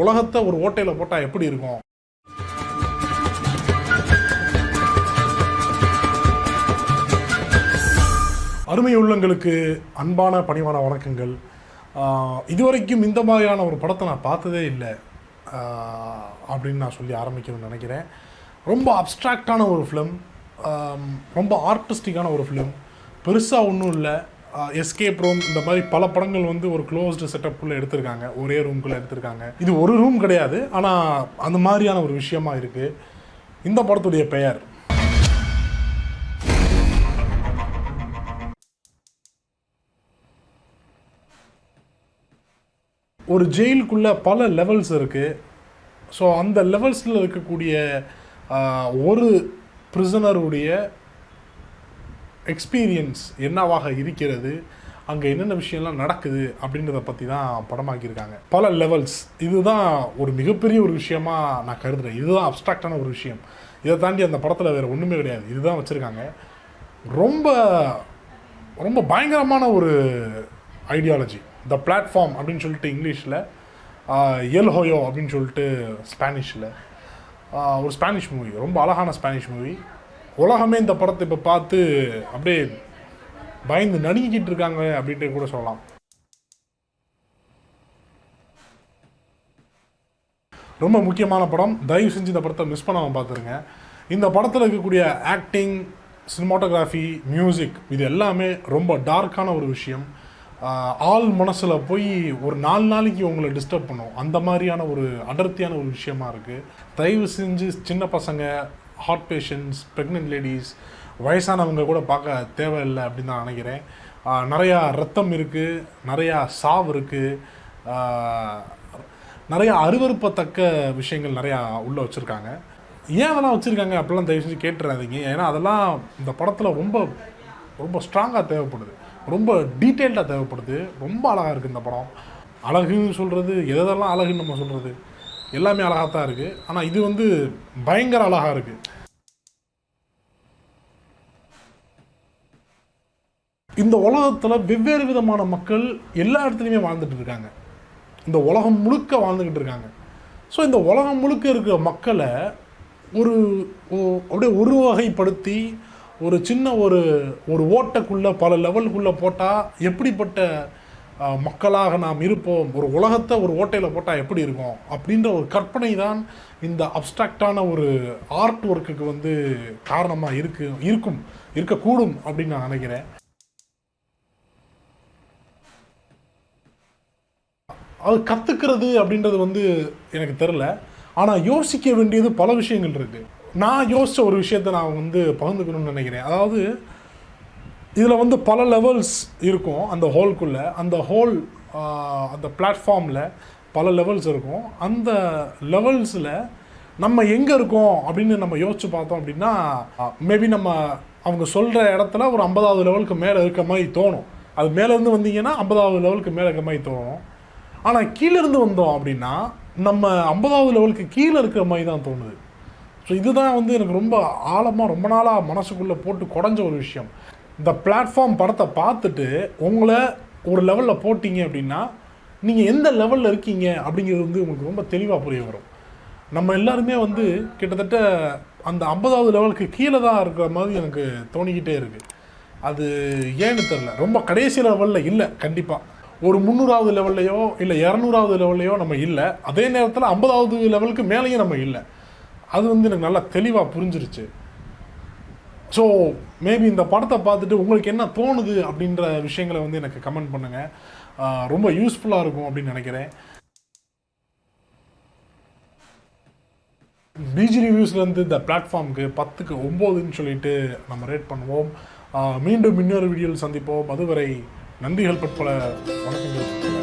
உலகத்தை ஒரு ஓட்டையில் போட்டால் எப்படி இருக்கும்? அருமை உள்ளங்களுக்கு அன்பான பணிவான வணக்கங்கள். இதுவரைக்கும் இந்த மாதிரியான ஒரு படத்தை நான் பார்த்ததே இல்லை. அப்படின்னு நான் சொல்லி ஆரம்பிக்கணும்னு நினைக்கிறேன். ரொம்ப அப்ட்ராக்டான ஒரு ஃபிலிம் ரொம்ப ஆர்டிஸ்டிக்கான ஒரு ஃபிலிம் பெருசாக ஒன்றும் இல்லை. எஸ்கேப் ரூம் இந்த மாதிரி பல படங்கள் வந்து ஒரு க்ளோஸ்டு செட்டப்புக்குள்ளே எடுத்திருக்காங்க. ஒரே ரூம்குள்ளே எடுத்திருக்காங்க. இது ஒரு ரூம் கிடையாது. ஆனால் அந்த மாதிரியான ஒரு விஷயமா இருக்குது இந்த படத்துடைய பெயர். ஒரு ஜெயிலுக்குள்ளே பல லெவல்ஸ் இருக்குது ஸோ அந்த லெவல்ஸில் இருக்கக்கூடிய ஒரு பிரிசனருடைய எக்ஸ்பீரியன்ஸ் என்னவாக இருக்கிறது? அங்கே என்னென்ன விஷயம்லாம் நடக்குது? அப்படின்றத பற்றி தான் படமாக்கியிருக்காங்க. பல லெவல்ஸ் இதுதான் ஒரு மிகப்பெரிய ஒரு விஷயமா நான் கருதுறேன். இதுதான் அப்ட்ராக்டான ஒரு விஷயம். இதை தாண்டி அந்த படத்தில் வேறு ஒன்றுமே கிடையாது. இதுதான் வச்சுருக்காங்க. ரொம்ப ரொம்ப பயங்கரமான ஒரு ஐடியாலஜி த பிளாட்ஃபார்ம் அப்படின்னு சொல்லிட்டு இங்கிலீஷில் எல் ஹோயோ அப்படின்னு சொல்லிட்டு ஸ்பானிஷில் ஒரு ஸ்பானிஷ் மூவி ரொம்ப அழகான ஸ்பானிஷ் மூவி உலகமே இந்த படத்தை இப்போ பார்த்து அப்படியே பயந்து நடுங்கிக்கிட்டு இருக்காங்க அப்படின்ட்டு கூட சொல்லலாம். ரொம்ப முக்கியமான படம். தயவு செஞ்சு இந்த படத்தை மிஸ் பண்ணாமல் பார்த்துருங்க. இந்த படத்தில் இருக்கக்கூடிய ஆக்டிங் சினிமாட்டோகிராஃபி மியூசிக் இது எல்லாமே ரொம்ப டார்க்கான ஒரு விஷயம். ஆள் மனசில் போய் ஒரு நாலு நாளைக்கு உங்களை டிஸ்டர்ப் பண்ணும். அந்த மாதிரியான ஒரு அடர்த்தியான ஒரு விஷயமா இருக்குது தயவு செஞ்சு சின்ன பசங்க ஹார்ட் பேஷண்ட்ஸ் ப்ரெக்னென்ட் லேடிஸ் வயசானவங்க கூட பார்க்க தேவையில்லை அப்படின்னு நான் நினைக்கிறேன். நிறையா ரத்தம் இருக்குது நிறையா சாவு இருக்குது நிறைய அருவருப்பத்தக்க விஷயங்கள் நிறையா உள்ளே வச்சுருக்காங்க. ஏன் அதெல்லாம் வச்சுருக்காங்க அப்படிலாம் தயவு செஞ்சு கேட்டுறாதீங்க. ஏன்னா அதெல்லாம் இந்த படத்தில் ரொம்ப ரொம்ப ஸ்ட்ராங்காக தேவைப்படுது. ரொம்ப டீட்டெயில்டாக தேவைப்படுது. ரொம்ப அழகாக இருக்குது இந்த படம். அழகுன்னு சொல்கிறது எதெல்லாம் அழகுன்னு நம்ம சொல்கிறது எல்லாமே அழகாக தான் இருக்குது ஆனால் இது வந்து பயங்கர அழகாக இருக்குது இந்த உலகத்தில் வெவ்வேறு விதமான மக்கள் எல்லா இடத்துலையுமே வாழ்ந்துட்டு இருக்காங்க. இந்த உலகம் முழுக்க வாழ்ந்துக்கிட்டு இருக்காங்க. ஸோ இந்த உலகம் முழுக்க இருக்கிற மக்களை ஒரு அப்படியே ஒரு வகைப்படுத்தி ஒரு சின்ன ஒரு ஒரு ஓட்டக்குள்ளே பல லெவலுக்குள்ளே போட்டால் எப்படிப்பட்ட மக்களாக நாம் இருப்போம். ஒரு உலகத்தை ஒரு ஓட்டையில் போட்டால் எப்படி இருக்கும்? அப்படின்ற ஒரு கற்பனை தான் இந்த அப்ட்ராக்டான ஒரு ஆர்ட் ஒர்க்குக்கு வந்து காரணமாக இருக்கு இருக்கும் இருக்கக்கூடும் அப்படின்னு நான் நினைக்கிறேன். அது கற்றுக்கிறது அப்படின்றது வந்து எனக்கு தெரில ஆனால் யோசிக்க வேண்டியது பல விஷயங்கள் இருக்குது நான் யோசித்த ஒரு விஷயத்தை நான் வந்து பகிர்ந்துக்கணும்னு நினைக்கிறேன். அதாவது இதில் வந்து பல லெவல்ஸ் இருக்கும். அந்த ஹோல்குள்ளே அந்த ஹோல் அந்த பிளாட்ஃபார்மில் பல லெவல்ஸ் இருக்கும். அந்த லெவல்ஸில் நம்ம எங்கே இருக்கோம் அப்படின்னு நம்ம யோசிச்சு பார்த்தோம் அப்படின்னா மேபி நம்ம அவங்க சொல்கிற இடத்துல ஒரு ஐம்பதாவது லெவலுக்கு மேலே இருக்க மாதிரி தோணும். அது மேலேருந்து வந்தீங்கன்னா ஐம்பதாவது லெவலுக்கு மேலே இருக்க மாதிரி தோணும். ஆனால் கீழேருந்து வந்தோம் அப்படின்னா நம்ம ஐம்பதாவது லெவலுக்கு கீழே இருக்கிற மாதிரி தான் தோணுது. ஸோ இதுதான் வந்து எனக்கு ரொம்ப ஆழமாக ரொம்ப நாளாக மனசுக்குள்ளே போட்டு குடஞ்ச ஒரு விஷயம். இந்த பிளாட்ஃபார்ம் படத்தை பார்த்துட்டு உங்களை ஒரு லெவலில் போட்டிங்க அப்படின்னா நீங்கள் எந்த லெவலில் இருக்கீங்க அப்படிங்கிறது வந்து உங்களுக்கு ரொம்ப தெளிவாக புரிய வரும். நம்ம எல்லாருமே வந்து கிட்டத்தட்ட அந்த ஐம்பதாவது லெவலுக்கு கீழே தான் இருக்கிற மாதிரி எனக்கு தோணிக்கிட்டே இருக்குது அது ஏன்னு தெரில ரொம்ப கடைசி லெவலில் இல்லை கண்டிப்பாக ஒரு முந்நூறாவது லெவல்லையோ இல்லை இரநூறாவது லெவல்லையோ நம்ம இல்லை. அதே நேரத்தில் ஐம்பதாவது லெவலுக்கு மேலேயும் நம்ம இல்லை. அது வந்து எனக்கு நல்லா தெளிவாக புரிஞ்சிருச்சு. ஸோ மேபி இந்த படத்தை பார்த்துட்டு உங்களுக்கு என்ன தோணுது அப்படின்ற விஷயங்களை வந்து எனக்கு கமெண்ட் பண்ணுங்கள் ரொம்ப யூஸ்ஃபுல்லாக இருக்கும் அப்படின்னு நினைக்கிறேன். பிஜி ரிவ்யூஸ்லேருந்து இந்த பிளாட்ஃபார்முக்கு பத்துக்கு ஒம்போதுன்னு சொல்லிட்டு நம்ம ரேட் பண்ணுவோம். மீண்டும் இன்னொரு வீடியோவில் சந்திப்போம். அதுவரை நன்றிகள் பற்பல. வணக்கங்கள்.